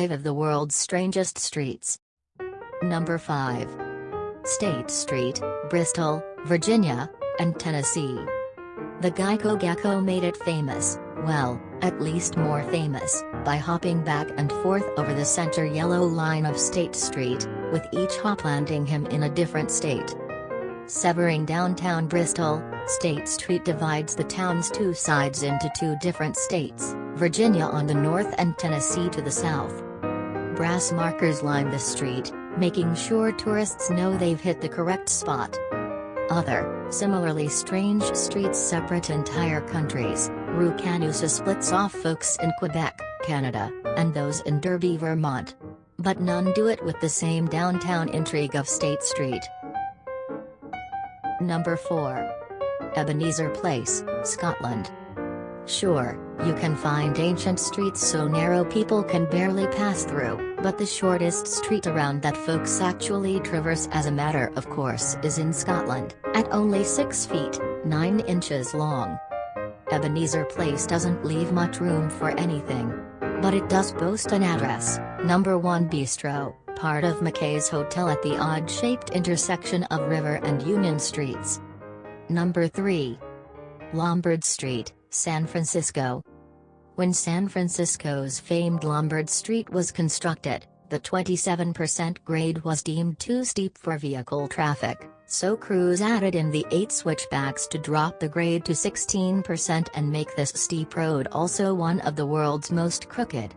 5 of the world's strangest streets. Number 5. State Street, Bristol, Virginia, and Tennessee. The Geico Gecko made it famous, well, at least more famous, by hopping back and forth over the center yellow line of State Street, with each hop landing him in a different state. Severing downtown Bristol, State Street divides the town's two sides into two different states, Virginia on the north and Tennessee to the south. Brass markers line the street, making sure tourists know they've hit the correct spot. Other, similarly strange streets separate entire countries, Rue Canusa splits off folks in Quebec, Canada, and those in Derby, Vermont. But none do it with the same downtown intrigue of State Street. Number 4. Ebenezer Place, Scotland. Sure, you can find ancient streets so narrow people can barely pass through, but the shortest street around that folks actually traverse as a matter of course is in Scotland, at only 6 feet, 9 inches long. Ebenezer Place doesn't leave much room for anything. But it does boast an address, number 1 Bistro, part of McKay's Hotel at the odd-shaped intersection of River and Union Streets. Number 3. Lombard Street, San Francisco. When San Francisco's famed Lombard Street was constructed, the 27% grade was deemed too steep for vehicle traffic, so crews added in the 8 switchbacks to drop the grade to 16% and make this steep road also one of the world's most crooked.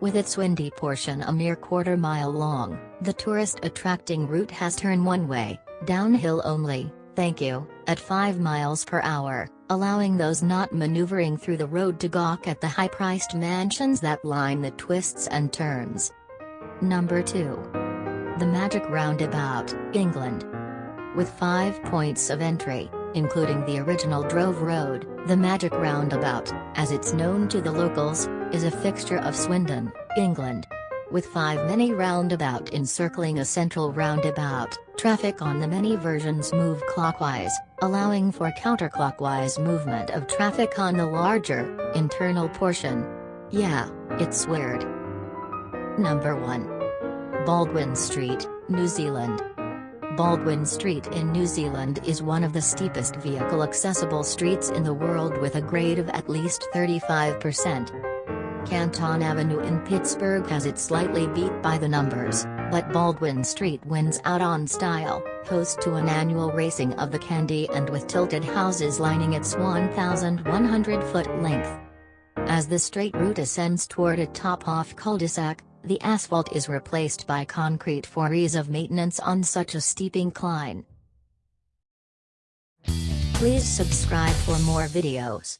With its windy portion a mere quarter mile long, the tourist-attracting route has turn one way, downhill only, thank you, at 5 miles per hour, allowing those not maneuvering through the road to gawk at the high-priced mansions that line the twists and turns. Number 2. The Magic Roundabout, England. With five points of entry, including the original Drove Road, the Magic Roundabout, as it's known to the locals, is a fixture of Swindon, England. With five mini roundabout encircling a central roundabout, traffic on the many versions move clockwise, allowing for counterclockwise movement of traffic on the larger, internal portion. Yeah, it's weird. Number 1. Baldwin Street, New Zealand. Baldwin Street in New Zealand is one of the steepest vehicle-accessible streets in the world with a grade of at least 35%. Canton Avenue in Pittsburgh has it slightly beat by the numbers, but Baldwin Street wins out on style, host to an annual racing of the candy and with tilted houses lining its 1,100-foot length. As the straight route ascends toward a top-off cul-de-sac, the asphalt is replaced by concrete for ease of maintenance on such a steep incline. Please subscribe for more videos.